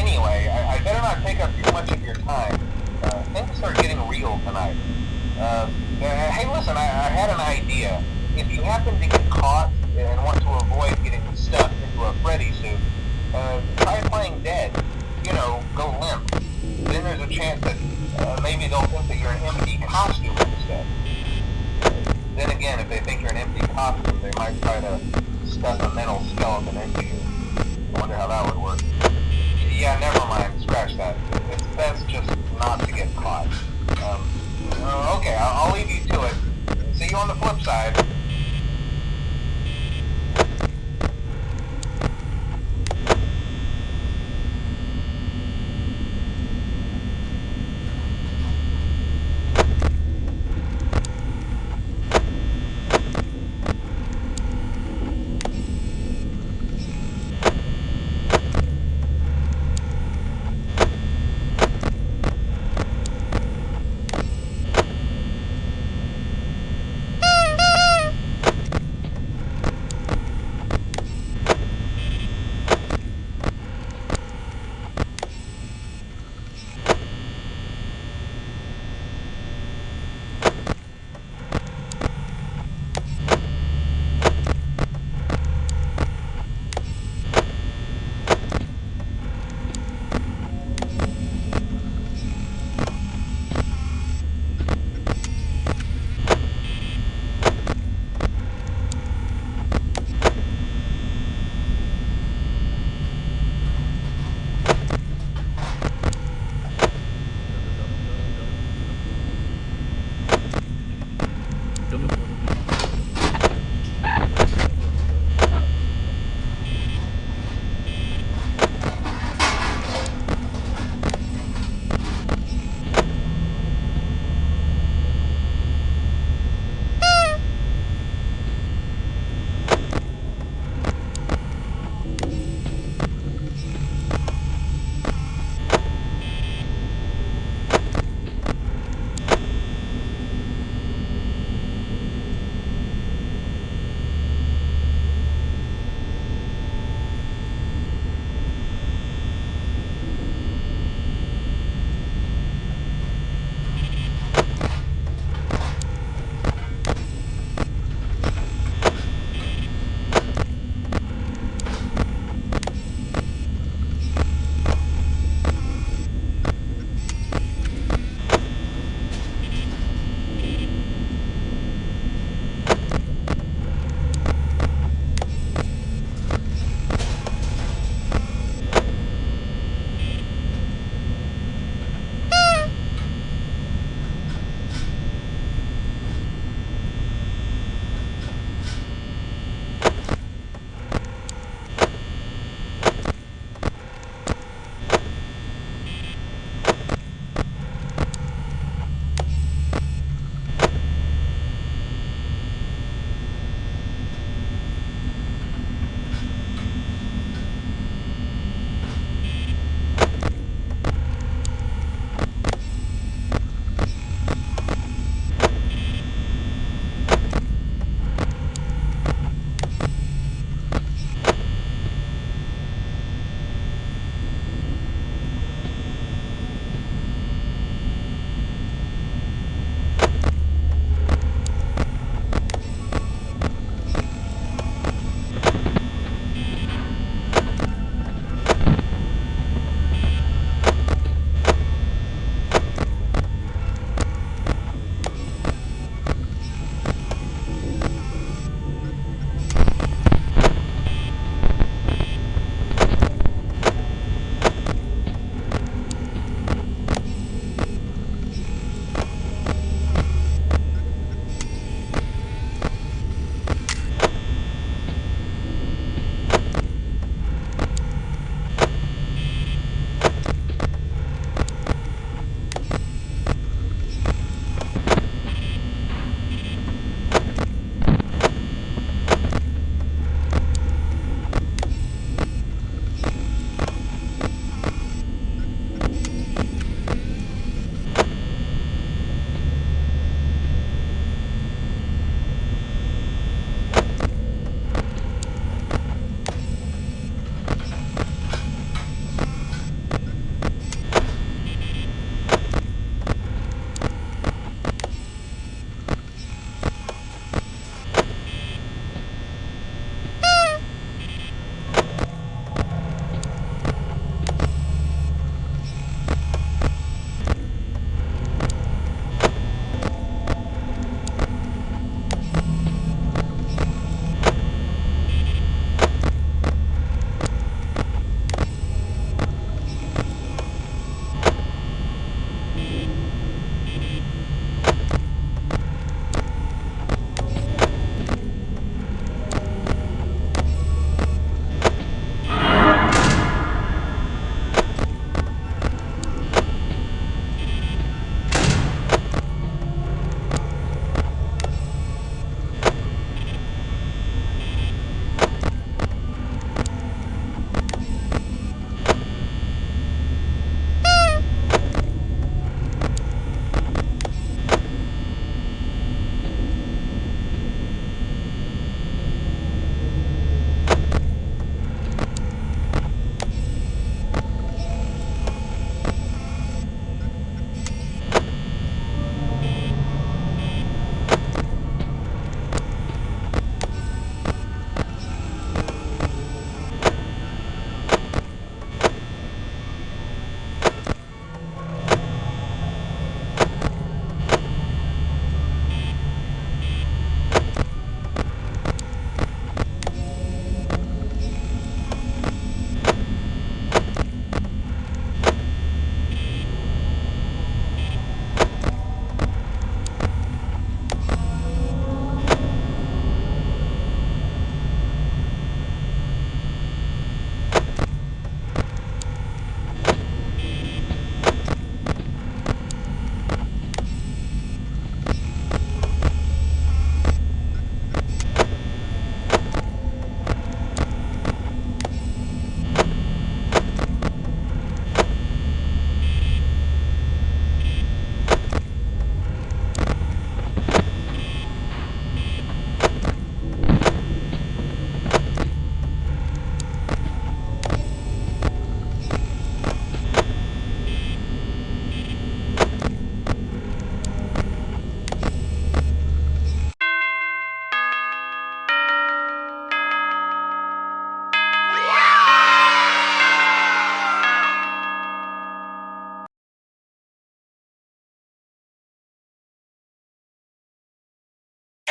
anyway, I, I better not take up too much of your time. Uh, things are getting real tonight. Uh, uh, hey, listen, I, I had an idea. If you happen to get caught and want to avoid getting stuffed into a Freddy suit, uh, try playing dead. You know, go limp. Then there's a chance that uh, maybe they'll think that you're an empty costume instead. Then again, if they think you're an empty costume, they might try to stuff a metal skeleton into you. You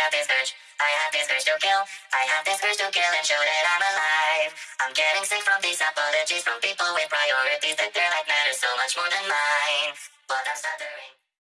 flip side. urge. I have this urge to kill. I have this urge to kill and show that I'm alive. I'm getting sick from these apologies from people with priorities that their life matters so much more than mine. But I'm stuttering.